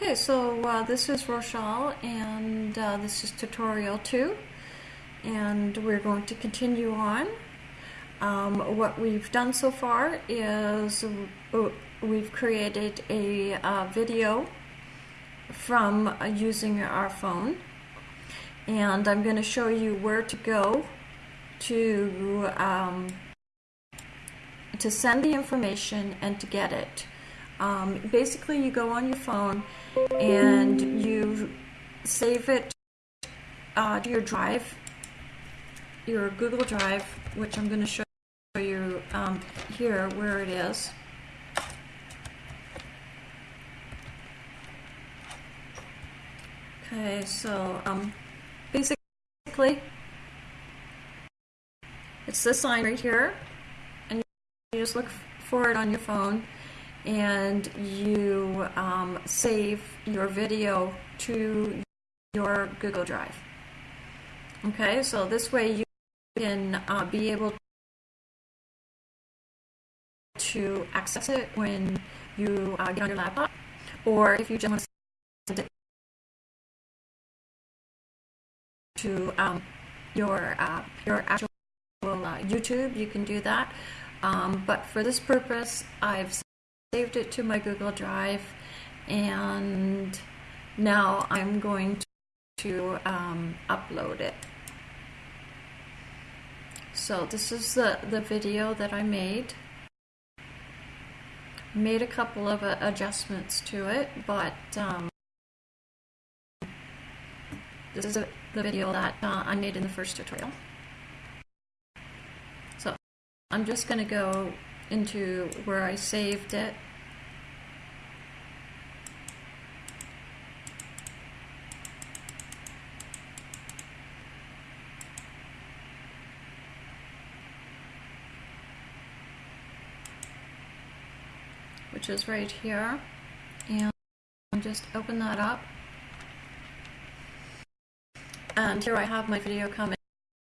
Okay, so uh, this is Rochelle and uh, this is tutorial 2 and we're going to continue on. Um, what we've done so far is uh, we've created a uh, video from using our phone and I'm going to show you where to go to um, to send the information and to get it. Um, basically, you go on your phone and you save it uh, to your drive, your Google Drive, which I'm going to show you um, here where it is. Okay, so um, basically, it's this line right here, and you just look for it on your phone and you um, save your video to your Google Drive. Okay, so this way you can uh, be able to access it when you uh, get on your laptop, or if you just want to send it to um, your uh, your actual uh, YouTube, you can do that. Um, but for this purpose, I've saved it to my Google Drive and now I'm going to um, upload it. So this is the, the video that I made. Made a couple of uh, adjustments to it, but um, this is a, the video that uh, I made in the first tutorial. So I'm just going to go into where I saved it. which is right here. And just open that up. And here I have my video coming.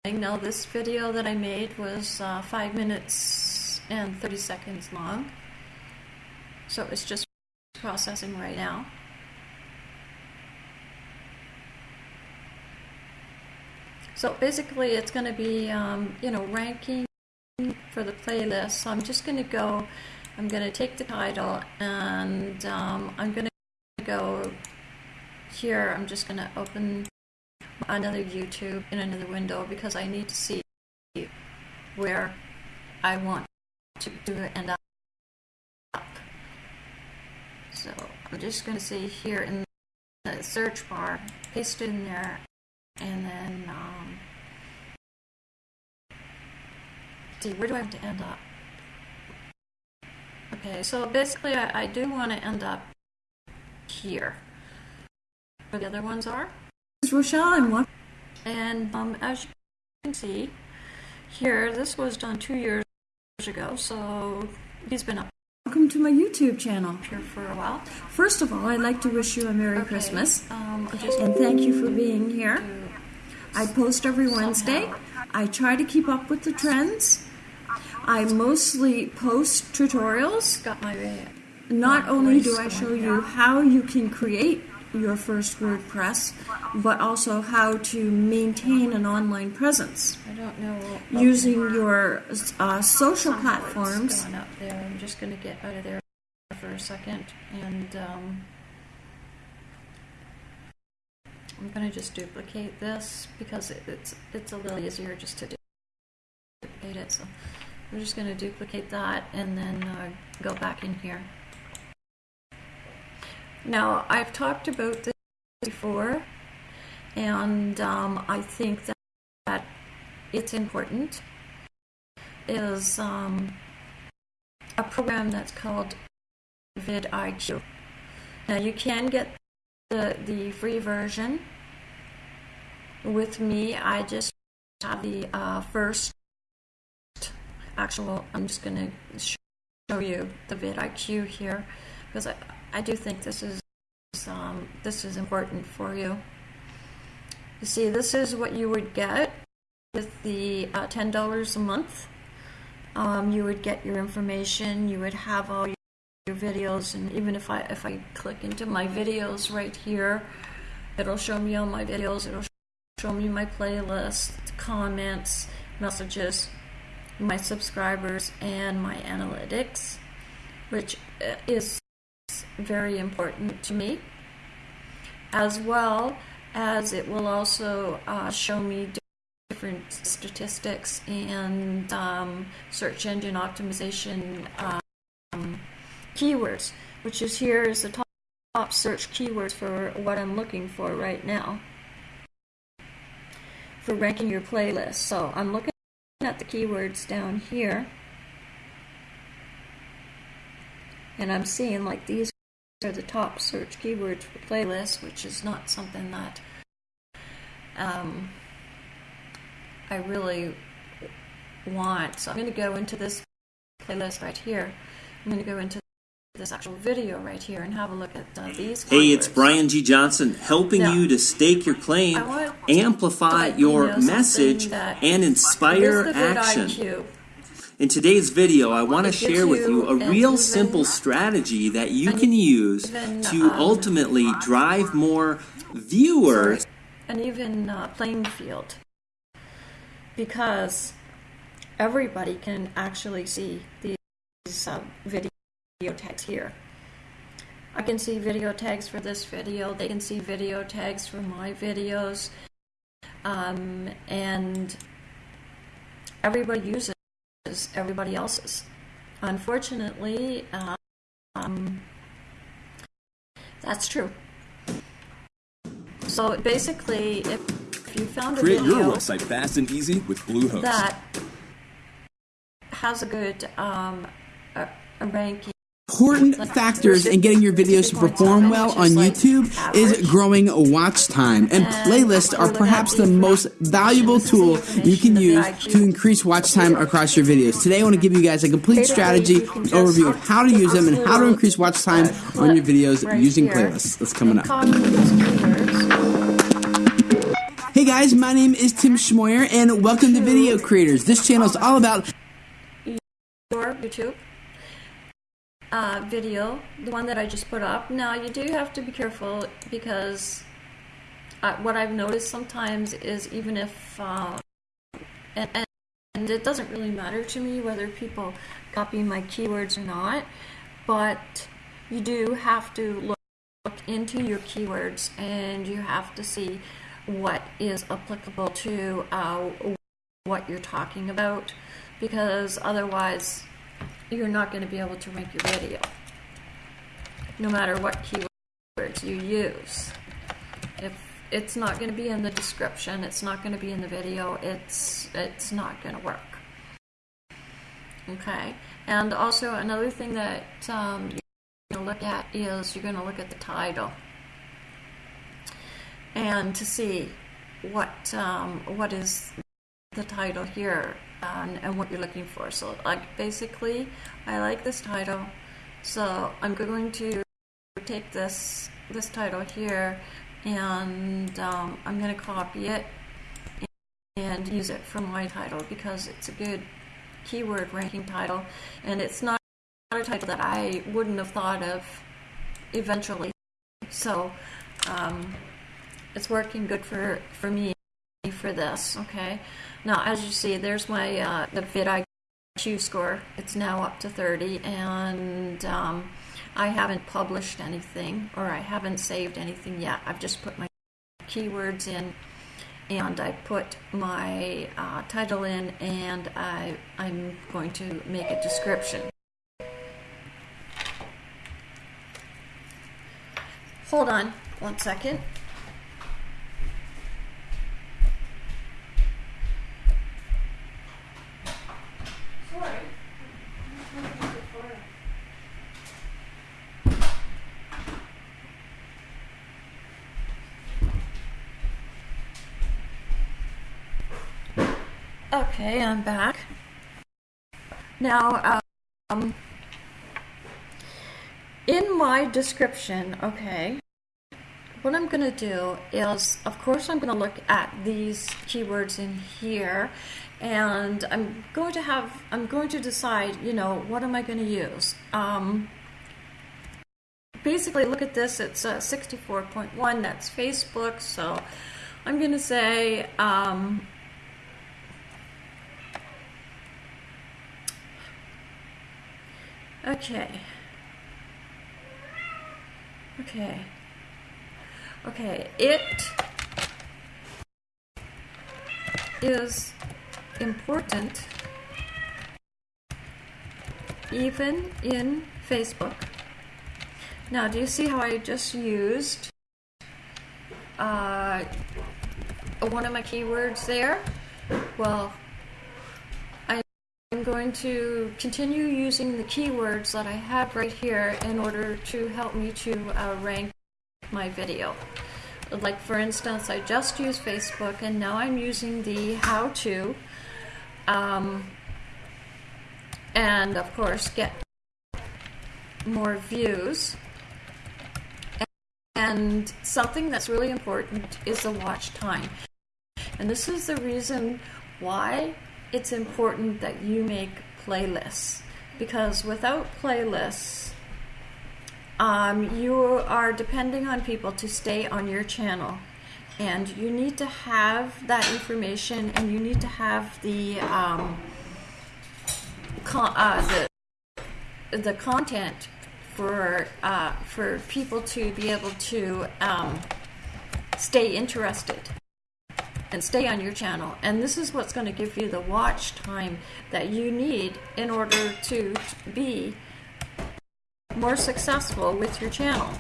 Now this video that I made was uh, 5 minutes and 30 seconds long. So it's just processing right now. So basically it's going to be, um, you know, ranking for the playlist. So I'm just going to go, I'm going to take the title and um, I'm going to go here. I'm just going to open another YouTube in another window because I need to see where I want to do end up. So I'm just going to say here in the search bar, paste it in there, and then um, see where do I want to end up. Okay, so basically I, I do want to end up here, where the other ones are. This is Rochelle and what? And um, as you can see here, this was done two years ago, so he's been up Welcome to my YouTube channel. here for a while. First of all, I'd like to wish you a Merry Okay, Christmas Um, and thank you for being here. I post every Wednesday. I try to keep up with the trends. I mostly post tutorials. got my Not only do I show you how you can create your first WordPress, but also how to maintain an online presence I don't know using your uh, social platforms. going up there. I'm just going to get out of there for a second, and um, I'm going to just duplicate this because it, it's it's a little easier just to duplicate it. So we're just going to duplicate that and then uh, go back in here. Now I've talked about this before, and um, I think that, that it's important is um, a program that's called vidIQ. Now you can get the the free version. With me, I just have the uh, first actual. I'm just going to show you the vidIQ here because I, I do think this is um, this is important for you. You see, this is what you would get with the uh, $10 a month. Um, you would get your information, you would have all your videos and even if I if I click into my videos right here it'll show me all my videos it'll show me my playlist comments messages my subscribers and my analytics which uh, is very important to me as well as it will also uh, show me different statistics and um, search engine optimization um, keywords, which is here is the top, top search keywords for what I'm looking for right now for ranking your playlist. So I'm looking at the keywords down here and I'm seeing like these are the top search keywords for playlists, which is not something that um, I really want. So I'm going to go into this playlist right here. I'm going to go into this actual video right here and have a look at uh, these. Hey, it's Brian G. Johnson helping now, you to stake your claim, amplify your message, and inspire action. In today's video, I want to share with you a real simple strategy that you can use to um, ultimately drive more viewers. An even uh, playing field. Because everybody can actually see these uh, video tags here. I can see video tags for this video, they can see video tags for my videos, um, and everybody uses everybody else's. Unfortunately, um, that's true. So basically, if, if you found a Create video your website fast and easy with Bluehost. that has a good um, a, a ranking important factors in getting your videos to perform well on YouTube is growing watch time. And playlists are perhaps the most valuable tool you can use to increase watch time across your videos. Today I want to give you guys a complete strategy overview of how to use them and how to increase watch time on your videos using playlists. That's coming up. Hey guys, my name is Tim Schmoyer and welcome to Video Creators. This channel is all about YouTube uh, video, the one that I just put up. Now, you do have to be careful because uh, what I've noticed sometimes is even if, uh, and, and it doesn't really matter to me whether people copy my keywords or not, but you do have to look into your keywords and you have to see what is applicable to uh, what you're talking about because otherwise you're not going to be able to rank your video no matter what keywords you use. If it's not going to be in the description, it's not going to be in the video, it's it's not going to work. Okay, and also another thing that um, you're going to look at is you're going to look at the title and to see what um, what is the title here and, and what you're looking for. So like basically, I like this title, so I'm going to take this this title here and um, I'm going to copy it and use it for my title because it's a good keyword ranking title and it's not a title that I wouldn't have thought of eventually. So um, it's working good for, for me for this, okay? Now, as you see, there's my uh, the vidIQ score. It's now up to 30, and um, I haven't published anything, or I haven't saved anything yet. I've just put my keywords in, and I put my uh, title in, and I, I'm going to make a description. Hold on one second. Okay, I'm back. Now, um, in my description, okay, what I'm going to do is, of course, I'm going to look at these keywords in here, and I'm going to have, I'm going to decide, you know, what am I going to use? Um, basically look at this, it's uh, 64.1, that's Facebook, so I'm going to say um, okay. Okay. Okay, it is important even in Facebook. Now, do you see how I just used uh, one of my keywords there? Well, I'm going to continue using the keywords that I have right here in order to help me to uh, rank my video. Like for instance, I just used Facebook and now I'm using the how to um, and of course get more views. And something that's really important is the watch time. And this is the reason why it's important that you make playlists. Because without playlists, um, you are depending on people to stay on your channel. And you need to have that information and you need to have the, um, uh, the, the content for, uh, for people to be able to um, stay interested and stay on your channel. And this is what's going to give you the watch time that you need in order to be more successful with your channel.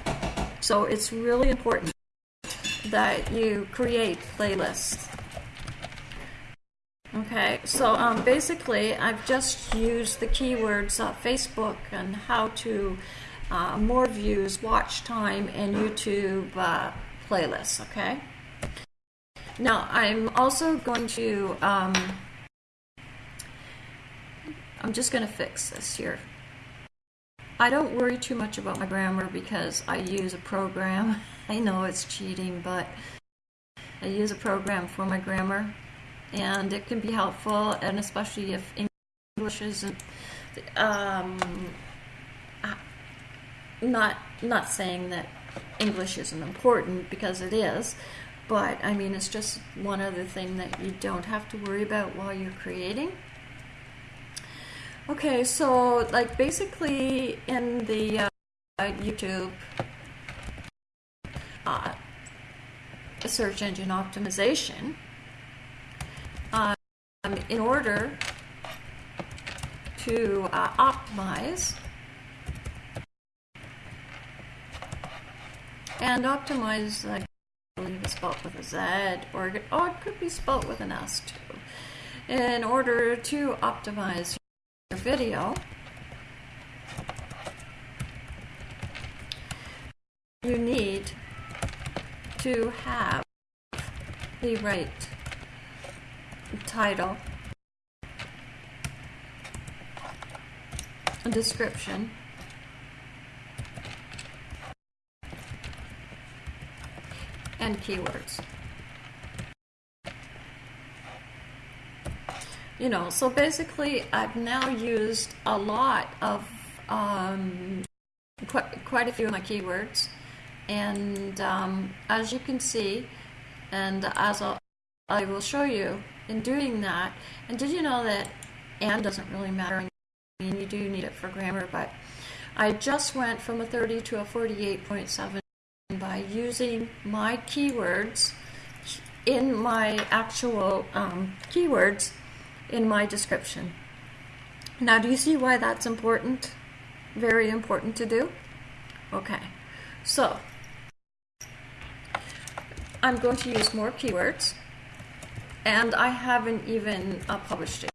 So it's really important that you create playlists. Okay, so um, basically I've just used the keywords uh, Facebook and how to uh, more views, watch time, and YouTube uh, playlists, okay? Now, I'm also going to, um, I'm just going to fix this here. I don't worry too much about my grammar because I use a program. I know it's cheating, but I use a program for my grammar and it can be helpful and especially if English isn't um, not not saying that English isn't important because it is but I mean, it's just one other thing that you don't have to worry about while you're creating. Okay, so like basically in the uh, YouTube uh, search engine optimization, um, in order to uh, optimize and optimize like spelled with a Z, or oh, it could be spelled with an S too. In order to optimize your video, you need to have the right title, description, and keywords. You know, so basically I've now used a lot of, um, quite, quite a few of my keywords. And um, as you can see, and as I'll, I will show you in doing that, and did you know that and doesn't really matter? I mean, you do need it for grammar, but I just went from a 30 to a 48.7 by using my keywords in my actual um, keywords in my description. Now, do you see why that's important? Very important to do? Okay, so I'm going to use more keywords, and I haven't even uh, published it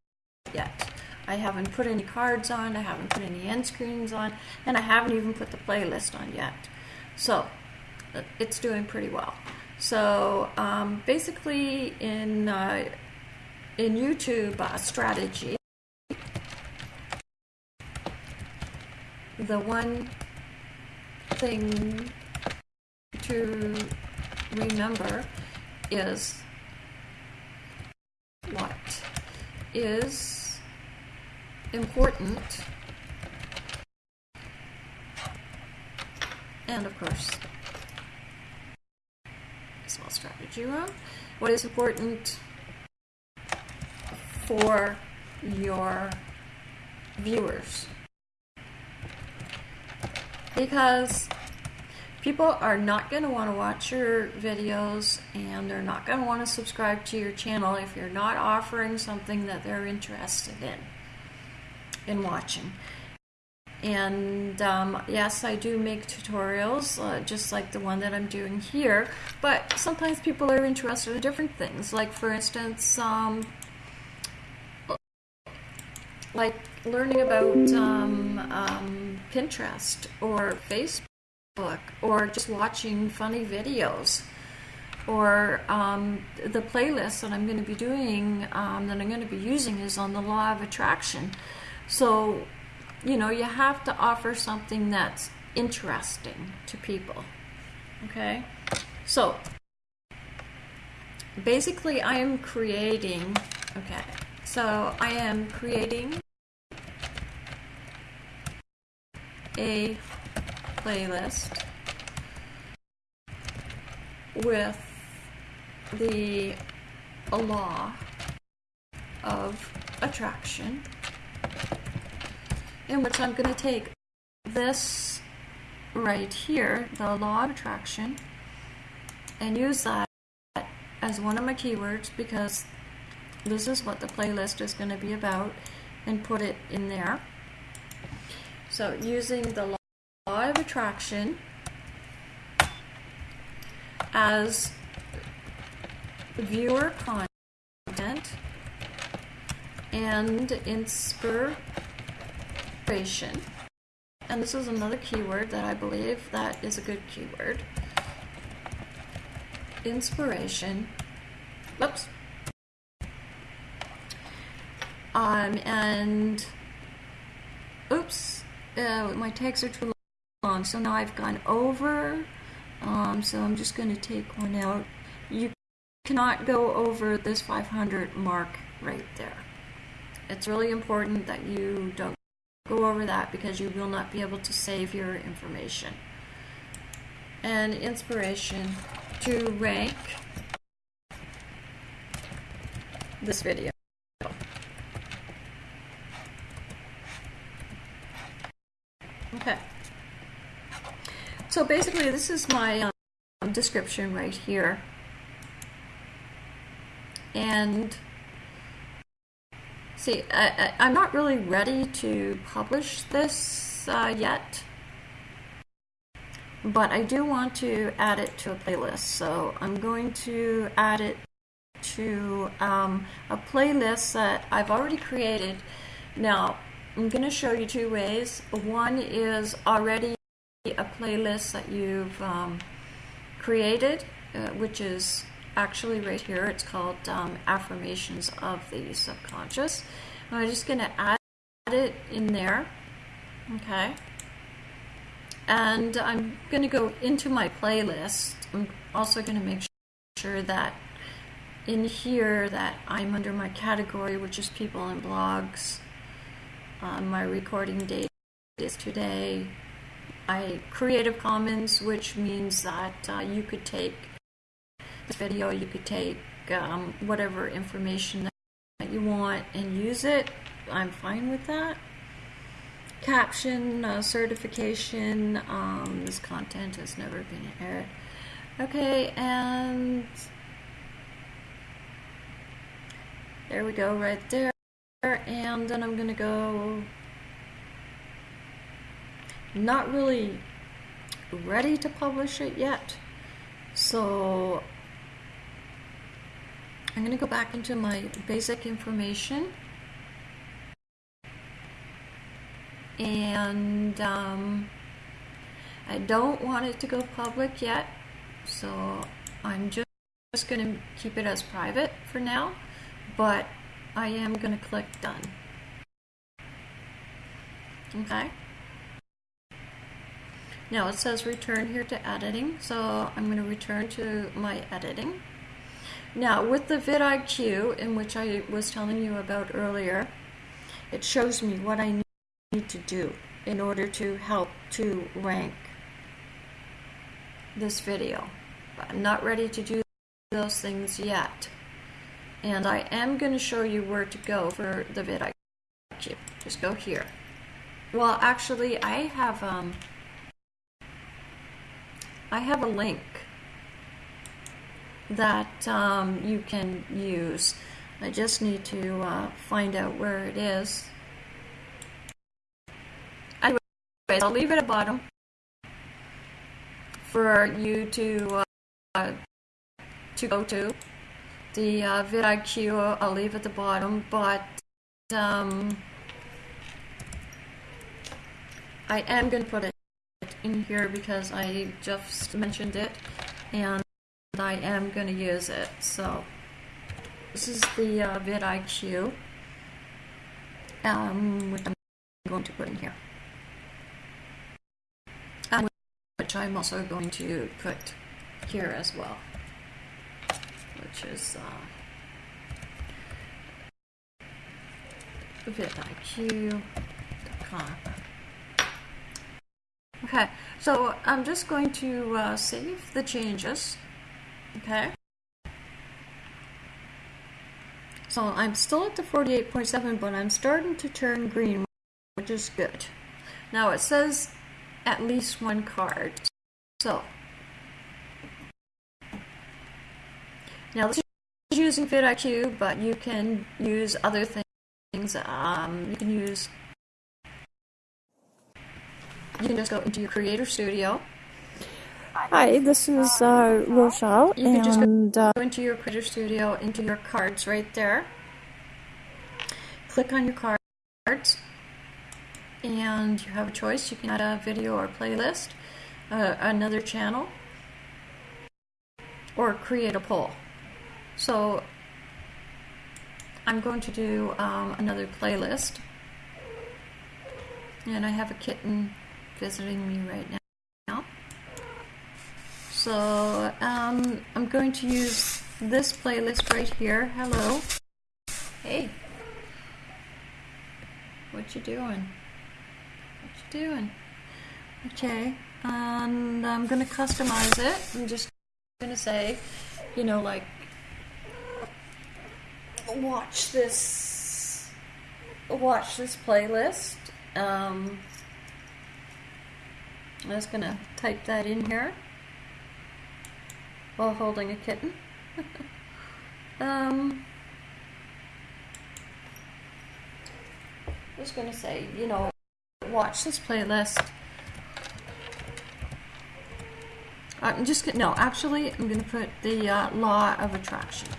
yet. I haven't put any cards on, I haven't put any end screens on, and I haven't even put the playlist on yet. So, it's doing pretty well. So um, basically, in uh, in YouTube uh, strategy, the one thing to remember is what is important and of course, round. What is important for your viewers? Because people are not going to want to watch your videos and they're not going to want to subscribe to your channel if you're not offering something that they're interested in in watching and um, yes I do make tutorials uh, just like the one that I'm doing here. But sometimes people are interested in different things. Like for instance um, like learning about um, um Pinterest or Facebook or just watching funny videos or um, the playlist that I'm going to be doing um, that I'm going to be using is on the law of attraction. So you know you have to offer something that's interesting to people okay? So basically I am creating okay so I am creating a playlist with the law of attraction in which I'm going to take this right here, the law of attraction, and use that as one of my keywords because this is what the playlist is going to be about and put it in there. So using the law of attraction as viewer content and inspiration. And this is another keyword that I believe that is a good keyword. Inspiration. Oops. Um, and oops, uh, my tags are too long long. So now I've gone over. Um, so I'm just going to take one out. You cannot go over this 500 mark right there. It's really important that you don't go over that because you will not be able to save your information. And inspiration to rank this video. Okay. So basically, this is my um, description right here. And see, I, am not really ready to publish this uh, yet, but I do want to add it to a playlist. So I'm going to add it to um, a playlist that I've already created. Now, I'm going to show you two ways. One is already a playlist that you've um, created, uh, which is actually right here. It's called um, Affirmations of the Subconscious. I'm just going to add it in there. Okay. And I'm going to go into my playlist. I'm also going to make sure that in here that I'm under my category, which is people and blogs. Uh, my recording date is today, I Creative Commons, which means that uh, you could take video, you could take um, whatever information that you want and use it. I'm fine with that. Caption, uh, certification, um, this content has never been aired. Okay, and there we go right there. And then I'm going to go not really ready to publish it yet. So I'm going to go back into my basic information. And um, I don't want it to go public yet. So I'm just, just going to keep it as private for now. But I am going to click done. Okay. Now it says return here to editing, so I'm going to return to my editing. Now with the vidIQ, in which I was telling you about earlier, it shows me what I need to do in order to help to rank this video. But I'm not ready to do those things yet. And I am going to show you where to go for the vidIQ. Just go here. Well, actually, I have um, I have a link that um, you can use. I just need to uh, find out where it is. Anyways, I'll leave it at the bottom for you to uh, to go to. The uh, vidIQ I'll leave at the bottom, but um, I am going to put it in here because I just mentioned it and I am going to use it. So this is the uh, vidIQ, um, which I'm going to put in here. Um, which I'm also going to put here as well, which is uh, vidiq.com. Okay, so I'm just going to uh, save the changes. Okay. So I'm still at the 48.7, but I'm starting to turn green, which is good. Now it says at least one card. So now this is using vidIQ, but you can use other things. Um, you can use you can just go into your Creator Studio. Hi, this is uh, Rochelle, you can just go uh, into your Creator Studio, into your cards right there. Click on your cards, and you have a choice. You can add a video or playlist, uh, another channel, or create a poll. So I'm going to do um, another playlist, and I have a kitten visiting me right now. So um, I'm going to use this playlist right here. Hello. Hey. What you doing? What you doing? Okay. And I'm going to customize it. I'm just going to say, you know, like, watch this, watch this playlist. Um, I'm just going to type that in here while holding a kitten. um, I'm just going to say, you know, watch this playlist. I'm just gonna, no, actually, I'm going to put the uh, law of attraction.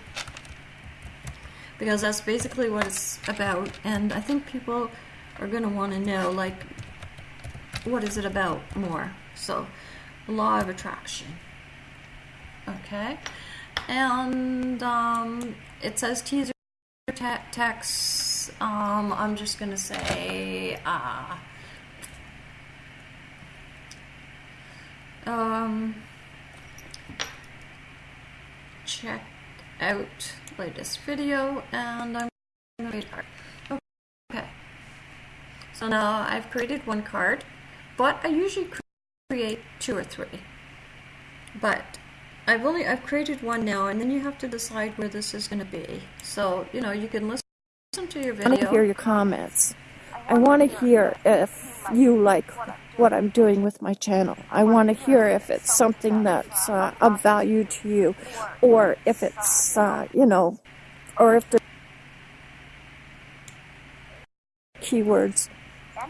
Because that's basically what it's about, and I think people are going to want to know, like, what is it about more? So, law of attraction. Okay, and um, it says teaser te text. Um, I'm just gonna say. Uh, um, check out latest video and I'm gonna read card. Okay. So now I've created one card but I usually create two or three. But I've only I've created one now, and then you have to decide where this is going to be. So you know you can listen listen to your video. I want to hear your comments. I want to hear if you like what I'm doing with my channel. I want to hear if it's something that's uh, of value to you, or if it's uh, you know, or if the keywords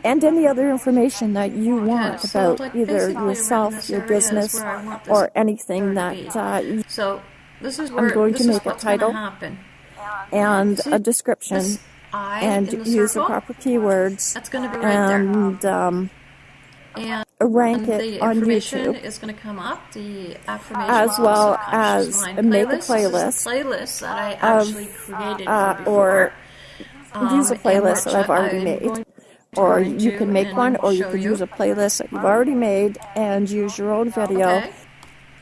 and any other information that you want about either yourself, your business, or anything that uh, so this is where, I'm going to make a title and See, a description and use the proper keywords That's going to be right and um, and rank the it on information YouTube is going to come up. The affirmation as well as make a playlist. Is playlist playlist that I actually created uh, or use a Um, playlist that I've already I'm made. Or you can make one, or you could use a playlist that you've already made and use your own video. Okay.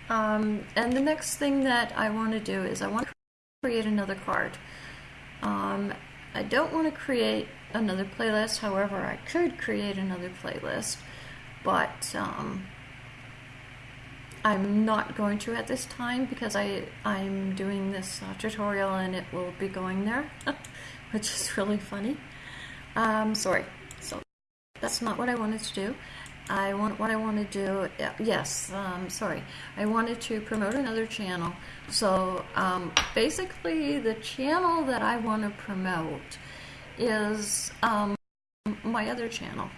Um, and the next thing that I want to do is I want to create another card. Um, I don't want to create another playlist, however, I could create another playlist, but um, I'm not going to at this time because I, I'm doing this uh, tutorial and it will be going there, which is really funny. Um, sorry. That's not what I wanted to do. I want what I want to do. Yes, um, sorry. I wanted to promote another channel. So um, basically, the channel that I want to promote is um, my other channel,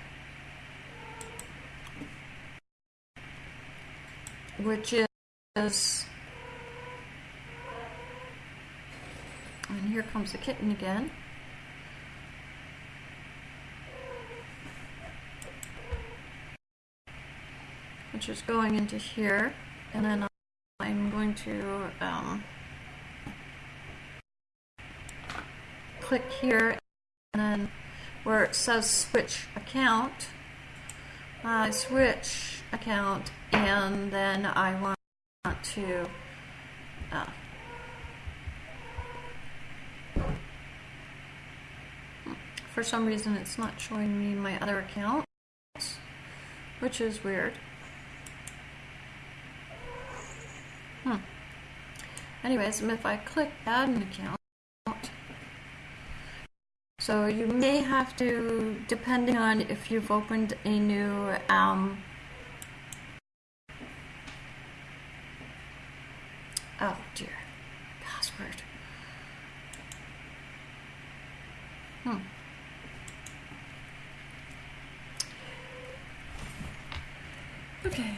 which is. And here comes the kitten again. Which is going into here, and then I'm going to um, click here, and then where it says switch account, I switch account, and then I want to uh, for some reason it's not showing me my other account, which is weird. Hmm. Anyways, if I click add an account, so you may have to, depending on if you've opened a new um, oh dear, password. Hmm. Okay.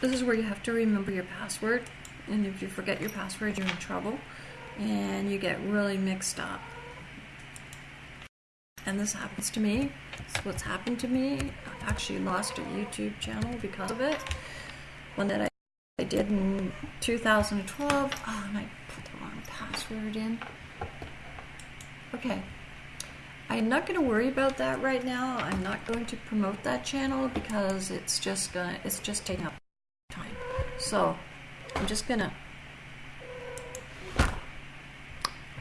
This is where you have to remember your password. And if you forget your password, you're in trouble. And you get really mixed up. And this happens to me. It's what's happened to me. I actually lost a YouTube channel because of it. One that I, I did in 2012. Oh, ah, and I put the wrong password in. Okay. I'm not going to worry about that right now. I'm not going to promote that channel because it's just gonna it's just taking up so I'm just gonna,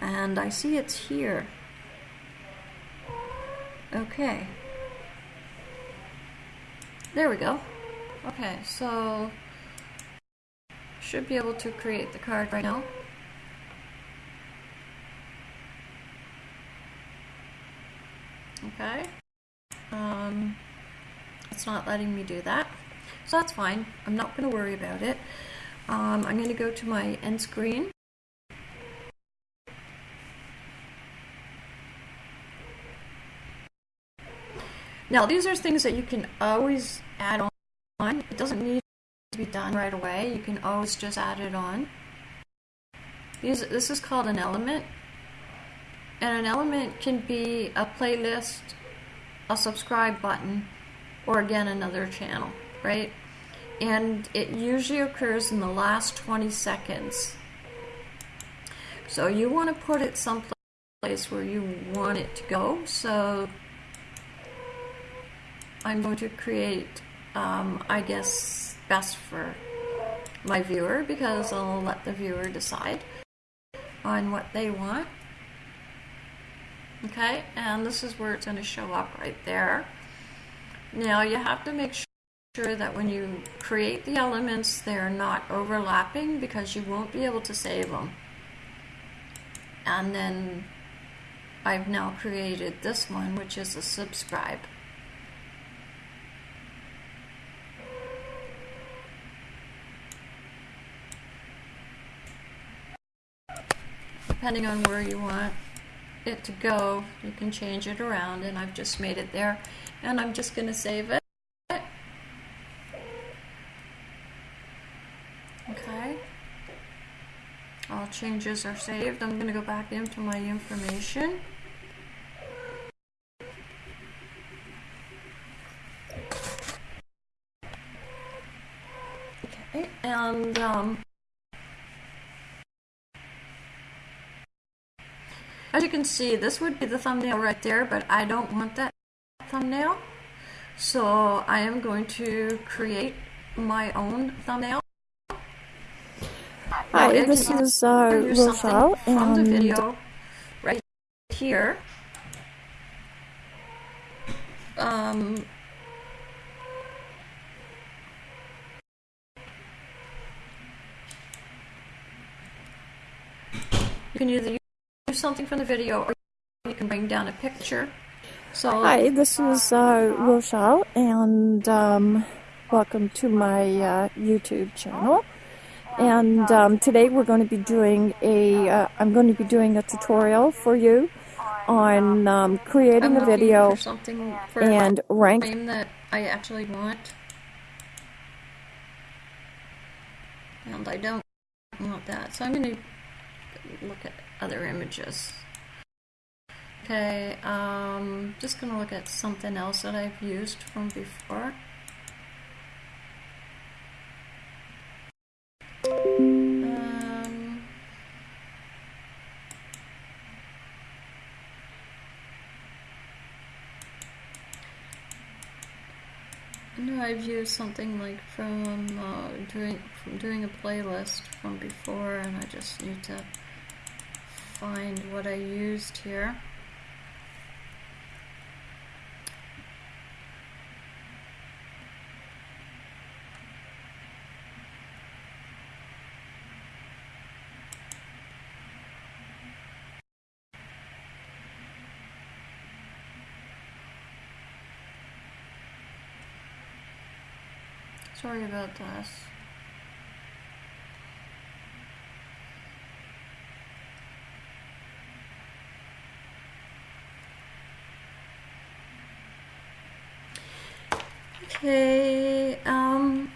and I see it's here. Okay. There we go. Okay, so should be able to create the card right now. Okay. Um, it's not letting me do that. So that's fine. I'm not going to worry about it. Um, I'm going to go to my end screen. Now these are things that you can always add on. It doesn't need to be done right away. You can always just add it on. These, this is called an element. And an element can be a playlist, a subscribe button, or again another channel right? And it usually occurs in the last 20 seconds. So you want to put it someplace where you want it to go. So I'm going to create, um, I guess, best for my viewer because I'll let the viewer decide on what they want. Okay, and this is where it's going to show up right there. Now you have to make sure sure that when you create the elements, they're not overlapping because you won't be able to save them. And then I've now created this one, which is a subscribe. Depending on where you want it to go, you can change it around, and I've just made it there. And I'm just going to save it. All changes are saved. I'm going to go back into my information. Okay, and um, as you can see, this would be the thumbnail right there, but I don't want that thumbnail. So I am going to create my own thumbnail. Hi, this is uh, Rochelle, and video right here. Um, you can either use something from the video or you can bring down a picture. So Hi, this is uh, Rochelle, and um, welcome to my uh, YouTube channel. And um, today we're going to be doing a, uh, I'm going to be doing a tutorial for you on um, creating a video for something for and rank. frame that I actually want. And I don't want that, so I'm going to look at other images. Okay, um, just going to look at something else that I've used from before. Um, I've used something like from uh, doing from doing a playlist from before, and I just need to find what I used here. Sorry about this. Okay, um,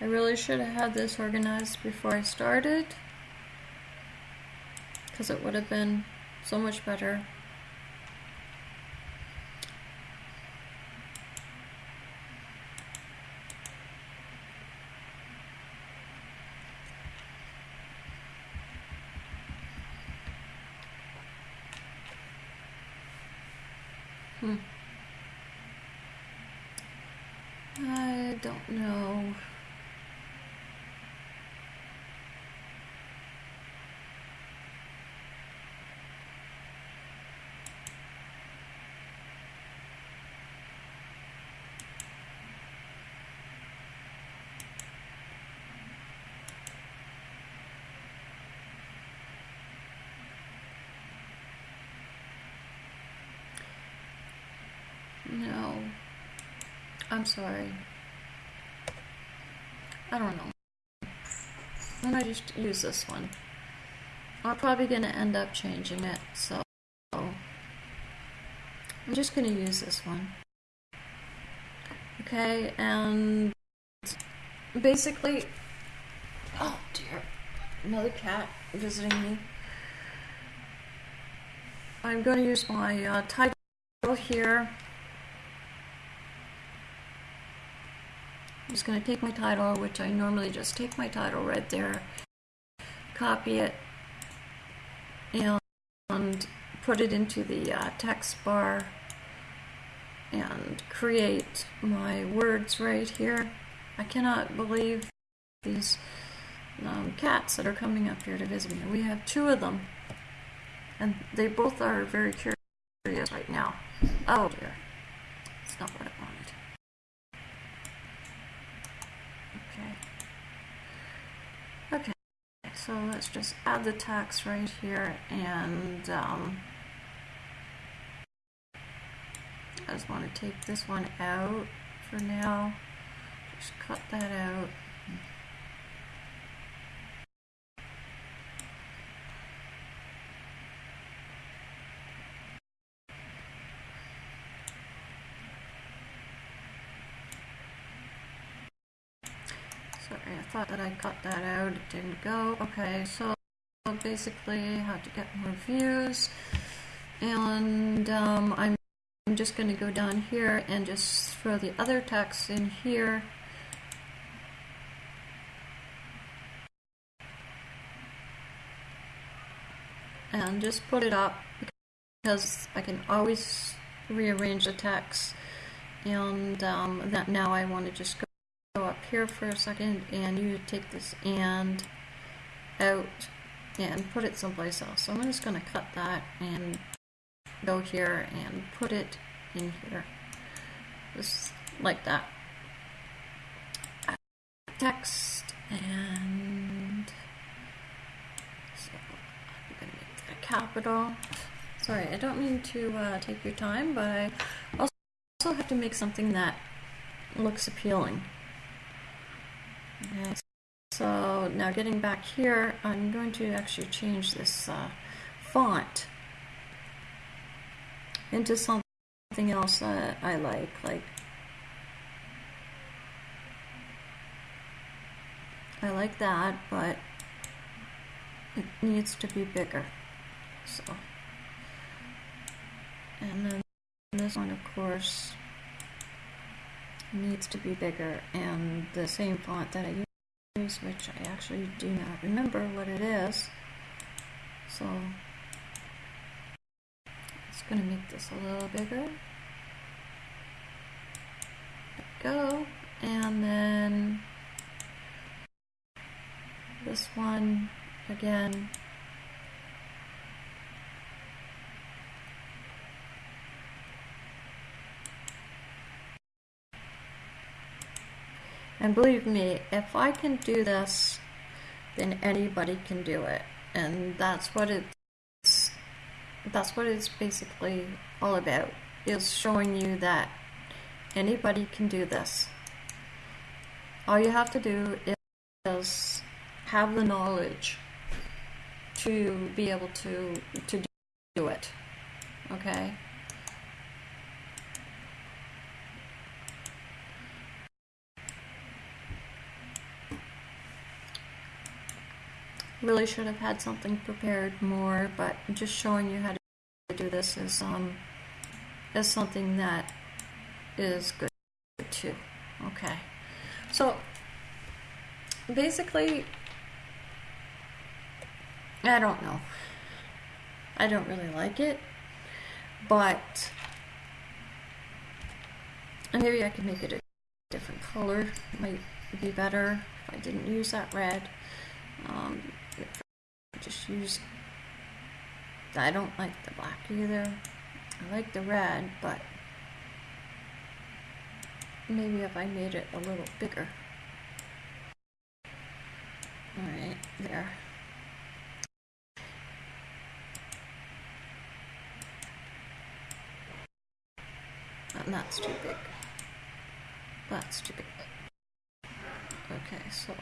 I really should have had this organized before I started because it would have been so much better. Hmm. I don't know. No. I'm sorry. I don't know. Don't I just use this one? I'm probably going to end up changing it, so I'm just going to use this one. Okay, and basically, oh dear, another cat visiting me. I'm going to use my uh, title here. I'm just going to take my title, which I normally just take my title right there, copy it, and put it into the uh, text bar and create my words right here. I cannot believe these um, cats that are coming up here to visit me. We have two of them, and they both are very curious right now. Oh dear, it's not what I wanted. Okay, so let's just add the text right here and um, I just want to take this one out for now. Just cut that out. Sorry, I thought that I cut that out. It didn't go. Okay, so basically how to get more views. And um, I'm just going to go down here and just throw the other text in here. And just put it up because I can always rearrange the text. And um, that now I want to just go here for a second and you take this and out and put it someplace else. So I'm just going to cut that and go here and put it in here. Just like that. Text and so I'm going to make that capital. Sorry, I don't mean to uh, take your time, but I also have to make something that looks appealing. Okay, so now getting back here, I'm going to actually change this uh, font into something else that I like, like I like that, but it needs to be bigger. So, and then this one, of course, needs to be bigger, and the same font that I use, which I actually do not remember what it is. So, it's going to make this a little bigger. go, and then this one again And believe me, if I can do this, then anybody can do it. And that's what it's that's what it's basically all about is showing you that anybody can do this. All you have to do is have the knowledge to be able to to do it. Okay? Really should have had something prepared more, but just showing you how to do this is um is something that is good too. Okay. So basically I don't know. I don't really like it, but maybe I could make it a different color. It Might be better if I didn't use that red. Um, just use. I don't like the black either. I like the red, but maybe if I made it a little bigger. Alright, there. And that's too big. That's too big. Okay, so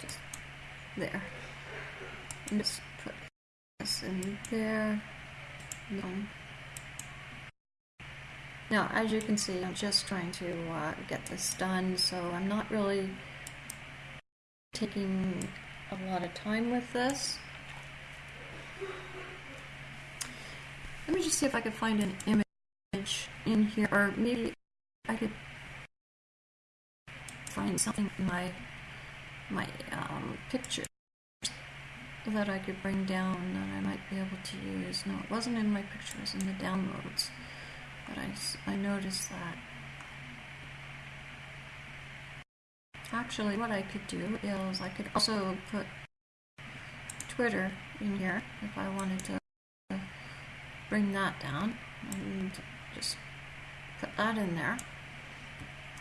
just there. And just put this in there. No. Now, as you can see, I'm just trying to uh, get this done, so I'm not really taking a lot of time with this. Let me just see if I could find an image in here, or maybe I could find something in my my um, pictures that I could bring down that I might be able to use. No, it wasn't in my pictures, in the downloads. But I, I noticed that. Actually, what I could do is I could also put Twitter in here if I wanted to bring that down and just put that in there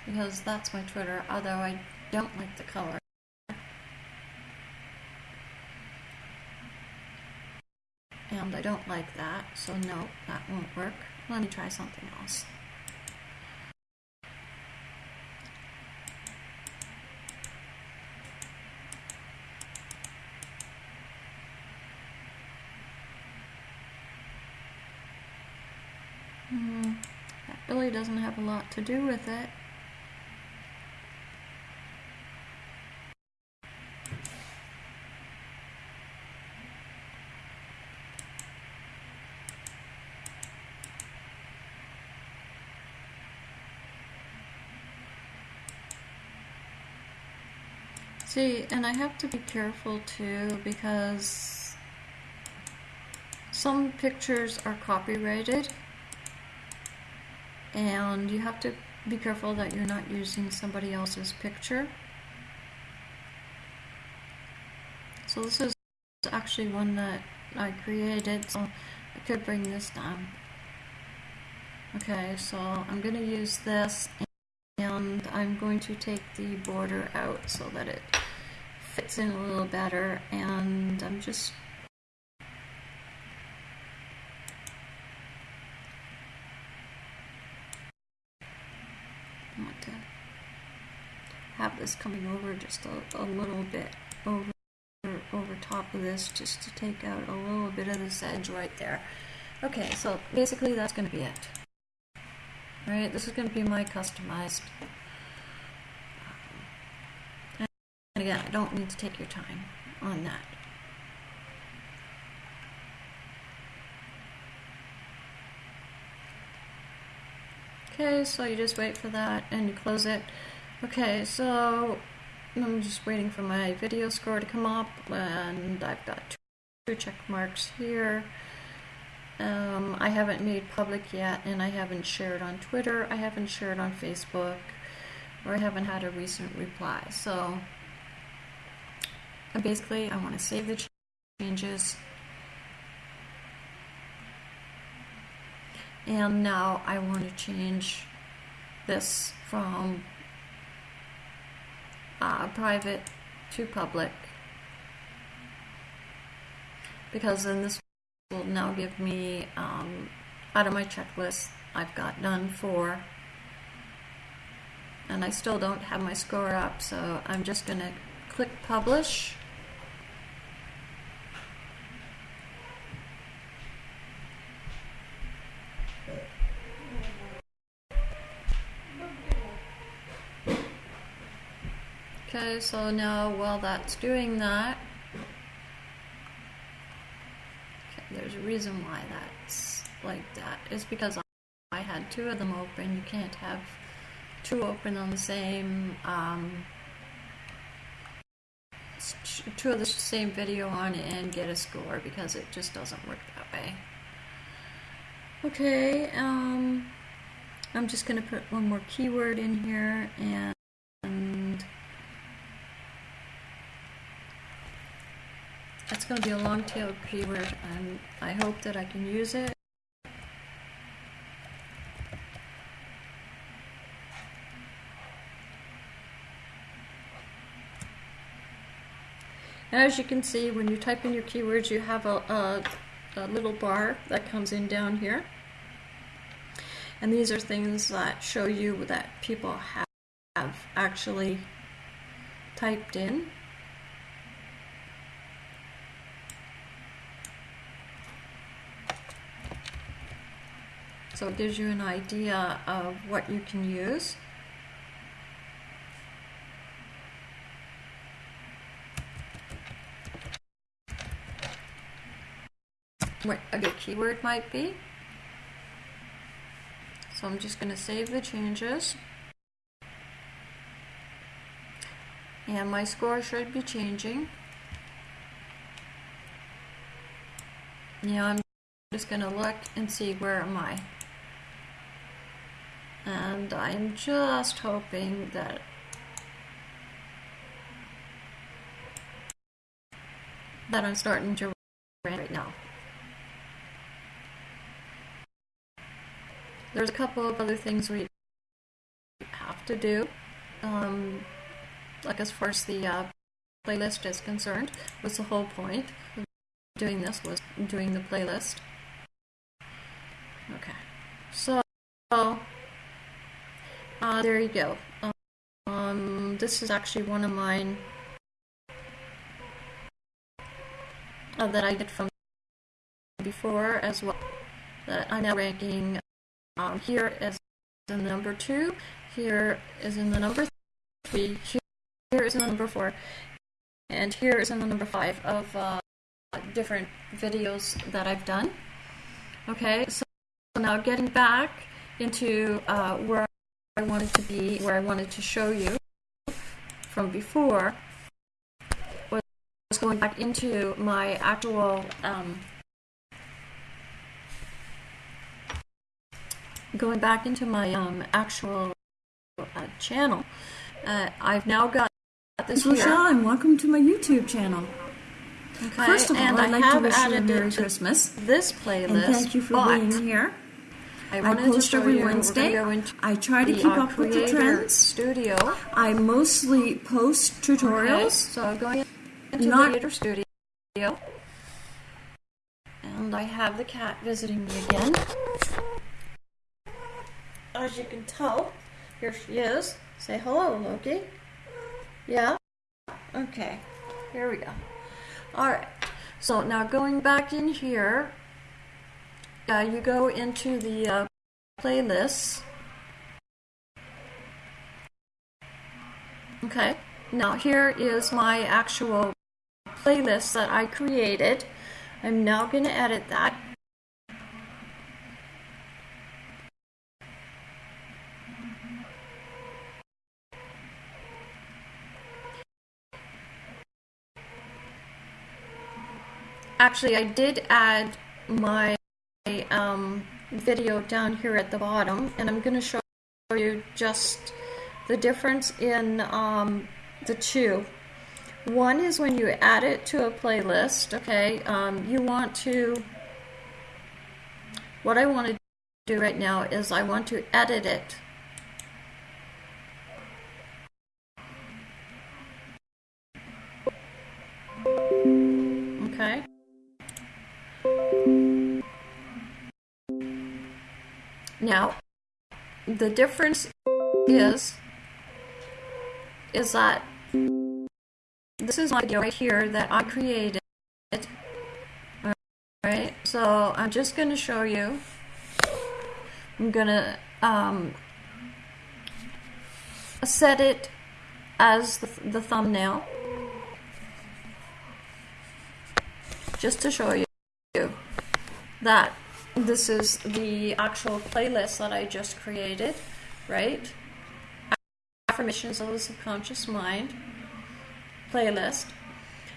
because that's my Twitter, although I don't like the color. And I don't like that, so no, that won't work. Let me try something else. Hmm, that really doesn't have a lot to do with it. See, and I have to be careful too because some pictures are copyrighted and you have to be careful that you're not using somebody else's picture. So this is actually one that I created, so I could bring this down. Okay, so I'm going to use this and I'm going to take the border out so that it fits in a little better and I'm just want to have this coming over just a, a little bit over over top of this just to take out a little bit of this edge right there. Okay, so basically that's going to be it. Alright, this is going to be my customized. And again, I don't need to take your time on that. Okay, so you just wait for that and you close it. Okay, so I'm just waiting for my video score to come up and I've got two check marks here. Um, I haven't made public yet and I haven't shared on Twitter, I haven't shared on Facebook, or I haven't had a recent reply. So basically I want to save the changes. And now I want to change this from uh, private to public. Because then this will now give me um, out of my checklist I've got done for. And I still don't have my score up so I'm just gonna click publish Okay, so now while that's doing that, okay, there's a reason why that's like that. It's because I had two of them open. You can't have two open on the same, um, two of the same video on and get a score because it just doesn't work that way. Okay, um, I'm just going to put one more keyword in here and That's going to be a long tail keyword and um, I hope that I can use it. As you can see, when you type in your keywords, you have a, a, a little bar that comes in down here. And these are things that show you that people have actually typed in. So it gives you an idea of what you can use. What a good keyword might be. So I'm just going to save the changes. And my score should be changing. Yeah, I'm just going to look and see where am I and I'm just hoping that that I'm starting to run right now. There's a couple of other things we have to do, um, like as far as the uh, playlist is concerned, was the whole point of doing this was doing the playlist. Okay, so uh, there you go. Um, this is actually one of mine uh, that I did from before as well. That I'm now ranking um, here as the number two, here is in the number three, here is in the number four, and here is in the number five of uh, different videos that I've done. Okay, so now getting back into uh, where I wanted to be, where I wanted to show you from before, was going back into my actual um, going back into my um, actual a channel. Uh, I've now got this Rochelle, here. and welcome to my YouTube channel. Okay, First of all, and I'd I like to have wish you a Merry Christmas. this playlist. And thank you for being here. I, I post every Wednesday. go I try to keep up with the trends. Studio. I mostly post Okay, tutorials. so I'm going into Not- Creator Studio. And I have the cat visiting me again. As you can tell, here she is. Say hello, Loki. Yeah? Okay, here we go. Alright, so now going back in here, uh, you go into the uh. Okay, now here is my actual playlist that I created. I'm now going to edit that. Actually, I did add my um, video down here at the bottom, and I'm going to show you just the difference in um, the two. One is when you add it to a playlist, okay, um, you want to, what I want to do right now is I want to edit it. Okay. Now, the difference is, is that this is my video right here that I created. Alright, so I'm just going to show you. I'm going to um, set it as the, the thumbnail. Just to show you that this is the actual playlist that I just created, right? Affirmations of the Subconscious Mind playlist.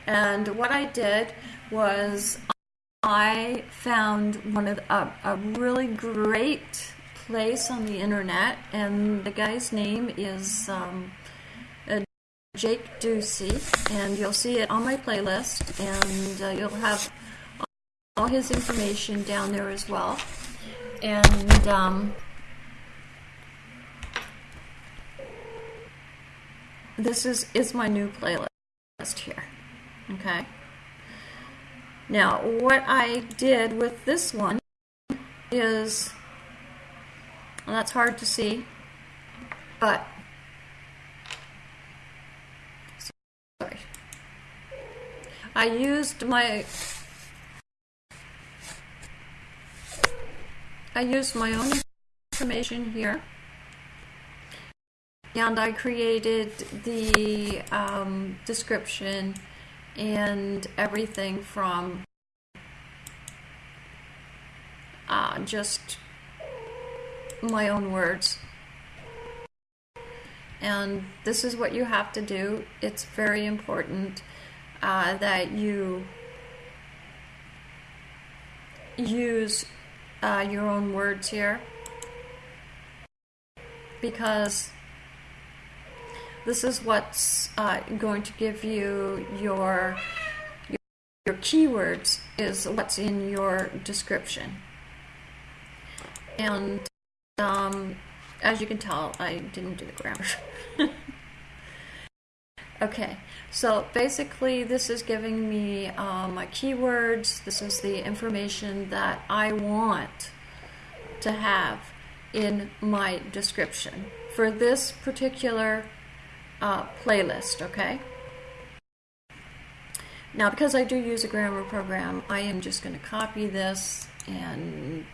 And what I did was I found one of the, a, a really great place on the internet, and the guy's name is um, uh, Jake Ducey, and you'll see it on my playlist, and uh, you'll have all his information down there as well. And um, this is is my new playlist here. Okay. Now, what I did with this one is, well, that's hard to see, but, sorry. I used my, I used my own information here and I created the um, description and everything from uh, just my own words. And this is what you have to do. It's very important uh, that you use uh, your own words here. Because this is what's uh, going to give you your, your keywords is what's in your description. And um, as you can tell I didn't do the grammar okay so basically this is giving me uh, my keywords this is the information that I want to have in my description for this particular uh, playlist, okay? Now, because I do use a grammar program, I am just going to copy this and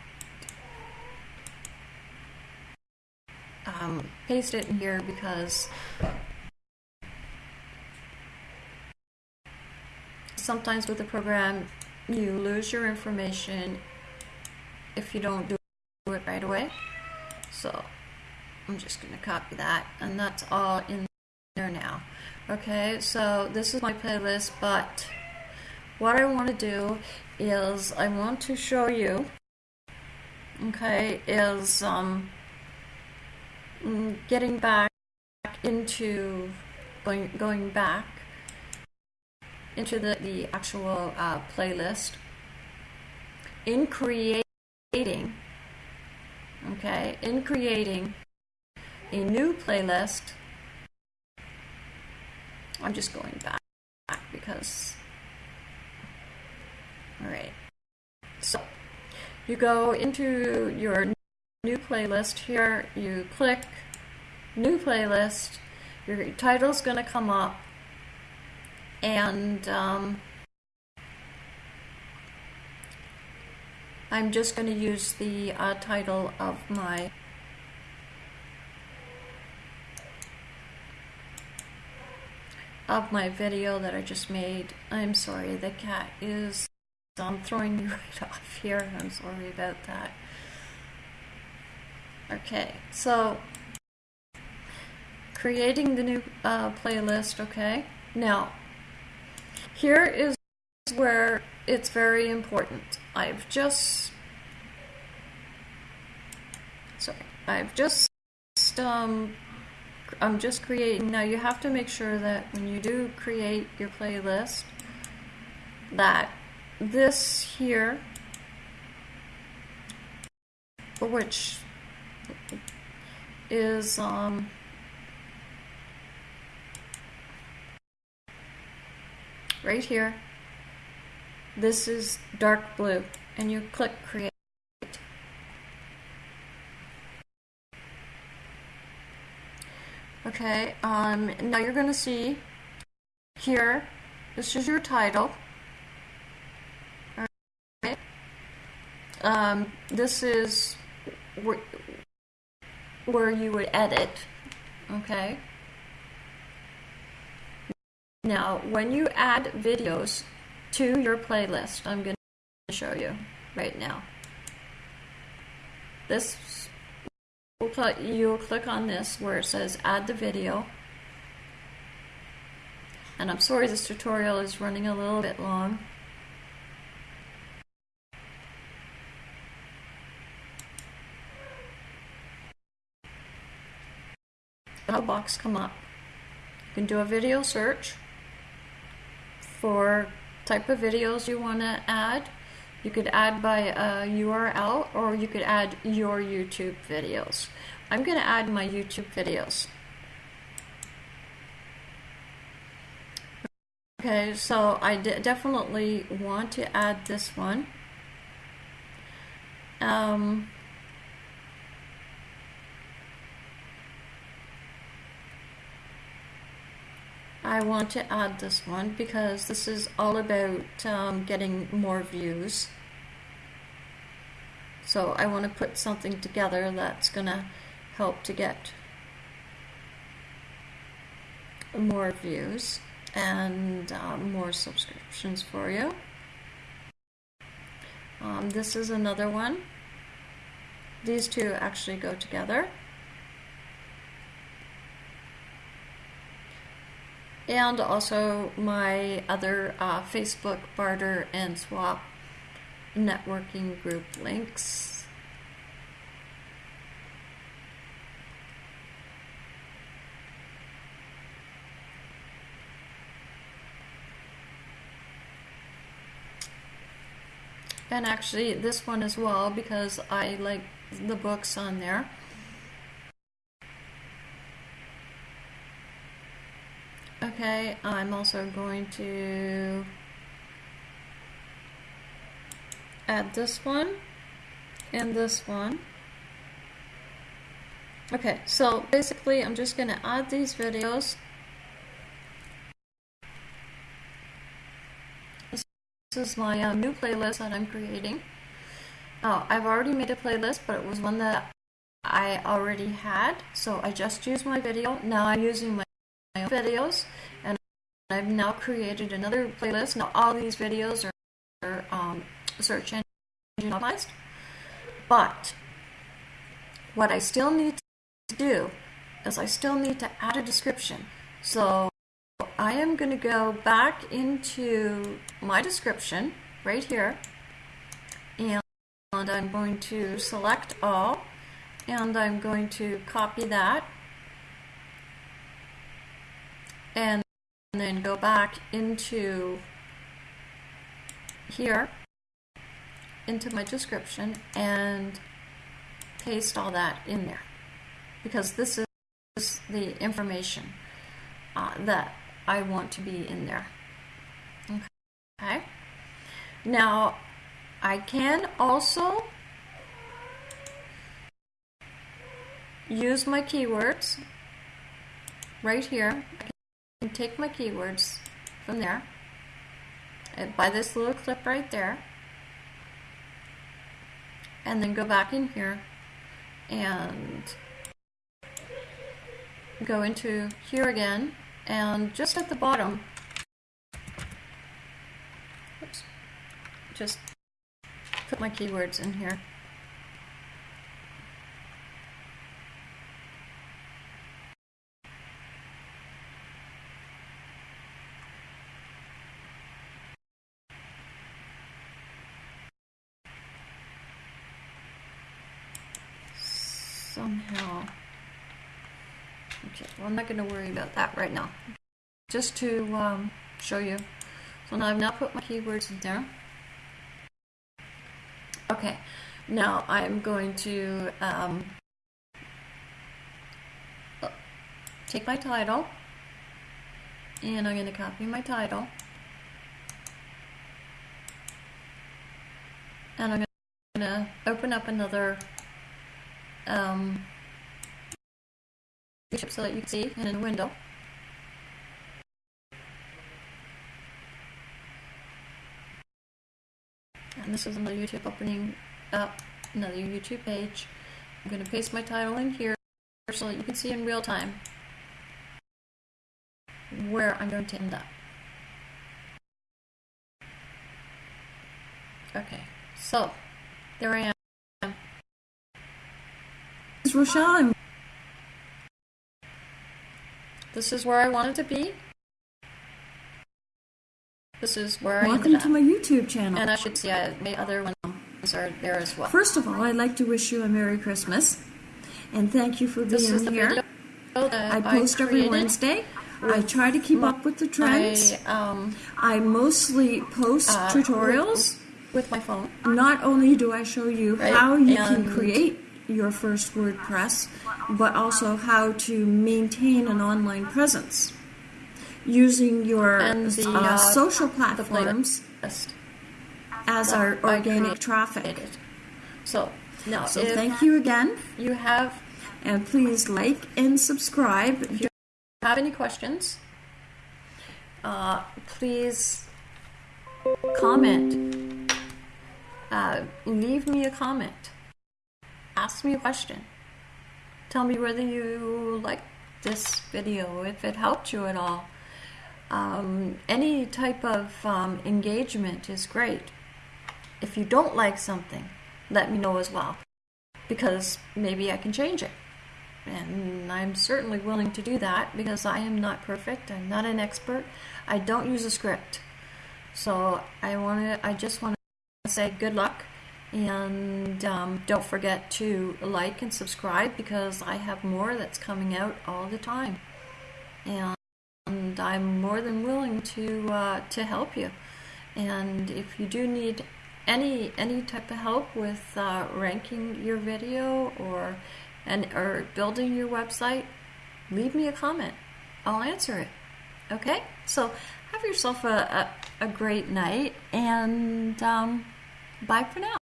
um, paste it in here because sometimes with the program you lose your information if you don't do it right away. So I'm just going to copy that and that's all in there now. Okay, so this is my playlist, but what I want to do is I want to show you, okay, is um, mm, getting back into going going back into the, the actual uh, playlist. In creating okay in creating a new playlist I'm just going back because all right. So you go into your new playlist here you click new playlist your title's gonna come up and um, I'm just going to use the uh, title of my of my video that I just made. I'm sorry, the cat is I'm throwing you right off here. I'm sorry about that. Okay, so creating the new uh, playlist, okay? Now, here is where it's very important. I've just sorry, I've just um, I'm just creating. Now you have to make sure that when you do create your playlist that this here which is um, right here. This is dark blue and you click create. Okay, um, now you're going to see here, this is your title. Right. Um, this is where, where you would edit, okay? Now, when you add videos to your playlist, I'm going to show you right now. This, you'll click on this where it says add the video. And I'm sorry this tutorial is running a little bit long. A box come up. You can do a video search for type of videos you want to add. You could add by a URL or you could add your YouTube videos. I'm going to add my YouTube videos. Okay, so I definitely want to add this one. Um, I want to add this one because this is all about um, getting more views. So I want to put something together that's going to help to get more views and um, more subscriptions for you. Um, this is another one. These two actually go together. And also my other uh, Facebook barter and swap networking group links. And actually this one as well because I like the books on there. Okay, I'm also going to add this one and this one. Okay, so basically I'm just going to add these videos. This is my um, new playlist that I'm creating. Oh, I've already made a playlist, but it was one that I already had, so I just used my video. Now I'm using my videos and I've now created another playlist. Now all these videos are, um, search engine optimized, but what I still need to do is I still need to add a description. So I am going to go back into my description right here and I'm going to select all and I'm going to copy that and then go back into here into my description and paste all that in there because this is the information uh, that I want to be in there. Okay. Now, I can also use my keywords right here. Can take my keywords from there uh, by this little clip right there and then go back in here and go into here again and just at the bottom oops, just put my keywords in here somehow. Okay, well, I'm not going to worry about that right now. Just to um, show you. So now I've now put my keywords in there. Okay, now I'm going to um, take my title and I'm going to copy my title and I'm going to open up another um, so that you can see in a window. And this is another YouTube opening up, another YouTube page. I'm going to paste my title in here so that you can see in real time where I'm going to end up. Okay, so there I am. Rochelle. This is where I wanted to be. This is where Welcome I Welcome to my YouTube channel. And I should see I, my other ones are there as well. First of all, I'd like to wish you a Merry Christmas. And thank you for being this is the here. I post I every Wednesday. I try to keep up with the trends. I, um, I mostly post uh, tutorials. With, with, my phone. Not only do I show you right? how you and can create your first WordPress, but also how to maintain an online presence using your the, uh, uh, social platforms as our organic traffic. So, now, so thank you again. You have, and please like and subscribe. If you have any questions, uh, please comment. Uh, leave me a comment ask me a question. Tell me whether you like this video, if it helped you at all. Um, any type of um, engagement is great. If you don't like something, let me know as well, because maybe I can change it. And I'm certainly willing to do that because I am not perfect. I'm not an expert. I don't use a script. So I want to. I just want to say good luck and um, don't forget to like and subscribe because I have more that's coming out all the time. And, I'm more than willing to uh, to help you. And if you do need any any type of help with uh, ranking your video or and or building your website, leave me a comment. I'll answer it. Okay? So have yourself a, a, a great night and um, bye for now.